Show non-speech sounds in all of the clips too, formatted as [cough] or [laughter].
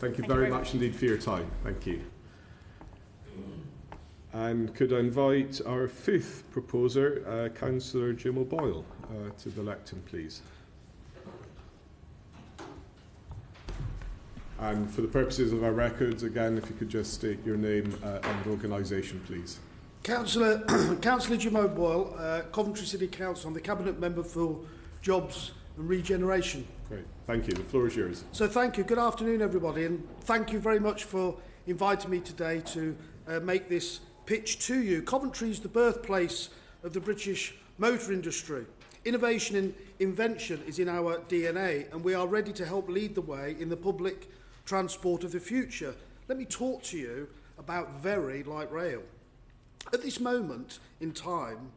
Thank you Thank you very very much indeed for your time. Thank you. And could I invite our fifth proposer, uh, Councillor Jim O'Boyle, uh, to the lectern, please. And for the purposes of our records, again, if you could just state your name uh, and organisation, please. Councillor, [coughs] Councillor Jim O'Boyle, uh, Coventry City Council, I'm the Cabinet Member for Jobs and Regeneration. Great. Thank you. The floor is yours. So thank you. Good afternoon, everybody, and thank you very much for inviting me today to uh, make this pitch to you. Coventry is the birthplace of the British motor industry. Innovation and invention is in our DNA, and we are ready to help lead the way in the public transport of the future. Let me talk to you about very light rail. At this moment in time,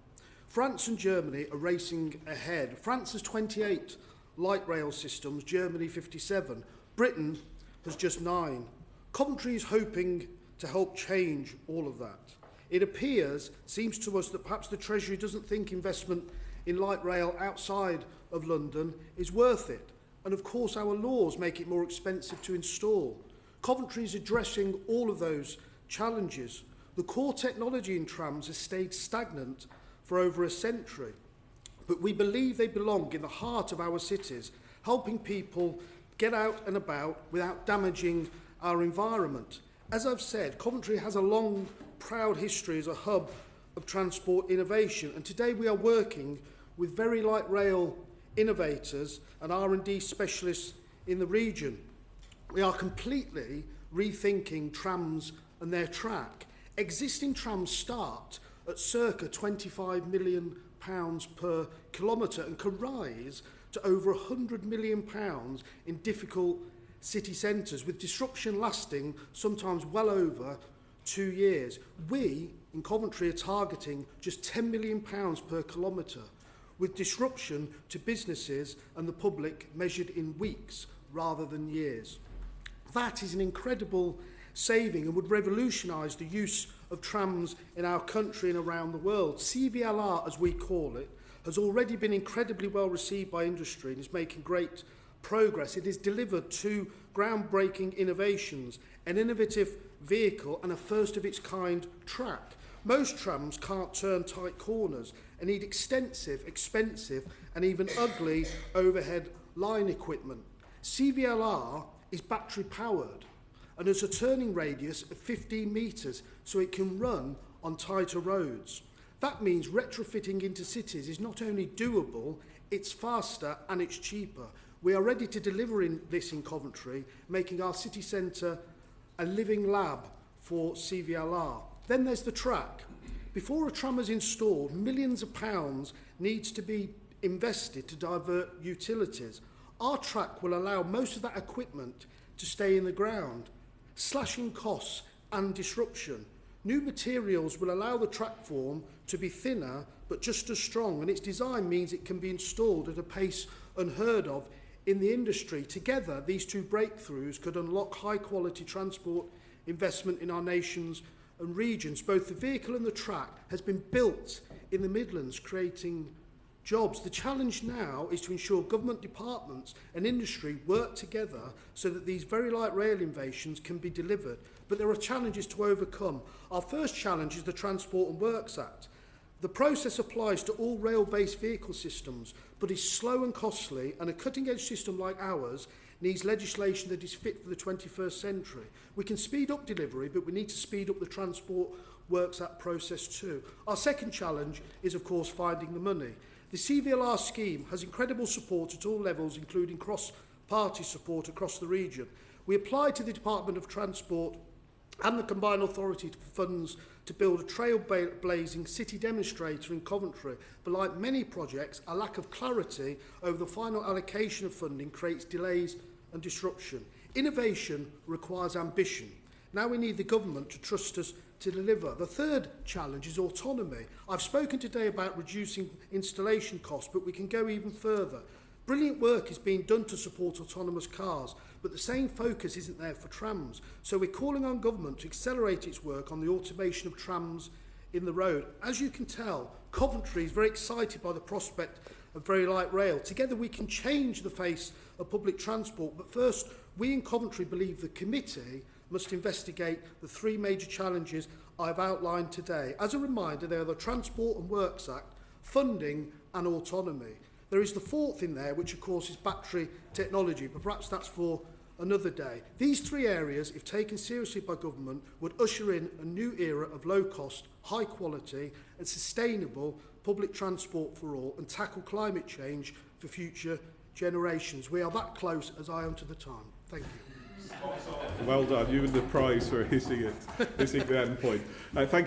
France and Germany are racing ahead. France has 28 light rail systems, Germany 57. Britain has just nine. Coventry is hoping to help change all of that. It appears, seems to us, that perhaps the Treasury doesn't think investment in light rail outside of London is worth it. And of course, our laws make it more expensive to install. Coventry is addressing all of those challenges. The core technology in trams has stayed stagnant for over a century, but we believe they belong in the heart of our cities, helping people get out and about without damaging our environment. As I've said, Coventry has a long, proud history as a hub of transport innovation, and today we are working with very light rail innovators and R&D specialists in the region. We are completely rethinking trams and their track. Existing trams start at circa 25 million pounds per kilometre and can rise to over 100 million pounds in difficult city centres with disruption lasting sometimes well over two years. We in Coventry are targeting just 10 million pounds per kilometre with disruption to businesses and the public measured in weeks rather than years. That is an incredible saving and would revolutionise the use of trams in our country and around the world. CVLR, as we call it, has already been incredibly well received by industry and is making great progress. It has delivered two groundbreaking innovations, an innovative vehicle and a first of its kind track. Most trams can't turn tight corners and need extensive, expensive and even ugly overhead line equipment. CVLR is battery powered and has a turning radius of 15 metres so it can run on tighter roads. That means retrofitting into cities is not only doable, it's faster and it's cheaper. We are ready to deliver in this in Coventry, making our city centre a living lab for CVLR. Then there's the track. Before a tram is installed, millions of pounds needs to be invested to divert utilities. Our track will allow most of that equipment to stay in the ground, slashing costs and disruption. New materials will allow the track form to be thinner but just as strong and its design means it can be installed at a pace unheard of in the industry. Together, these two breakthroughs could unlock high quality transport investment in our nations and regions. Both the vehicle and the track has been built in the Midlands, creating jobs. The challenge now is to ensure government departments and industry work together so that these very light rail innovations can be delivered. But there are challenges to overcome. Our first challenge is the Transport and Works Act. The process applies to all rail-based vehicle systems, but is slow and costly, and a cutting-edge system like ours needs legislation that is fit for the 21st century. We can speed up delivery, but we need to speed up the Transport Works Act process too. Our second challenge is, of course, finding the money. The CVLR scheme has incredible support at all levels, including cross-party support across the region. We applied to the Department of Transport and the Combined Authority for funds to build a trailblazing city demonstrator in Coventry, but like many projects, a lack of clarity over the final allocation of funding creates delays and disruption. Innovation requires ambition, Now we need the government to trust us to deliver. The third challenge is autonomy. I've spoken today about reducing installation costs, but we can go even further. Brilliant work is being done to support autonomous cars, but the same focus isn't there for trams. So we're calling on government to accelerate its work on the automation of trams in the road. As you can tell, Coventry is very excited by the prospect of very light rail. Together we can change the face of public transport, but first, we in Coventry believe the committee must investigate the three major challenges I've outlined today. As a reminder, they are the Transport and Works Act, funding and autonomy. There is the fourth in there, which of course is battery technology, but perhaps that's for another day. These three areas, if taken seriously by government, would usher in a new era of low cost, high quality and sustainable public transport for all and tackle climate change for future generations. We are that close as I am to the time. Thank you. Well done. You win the prize for hitting it, hitting the end point. Uh, thank you.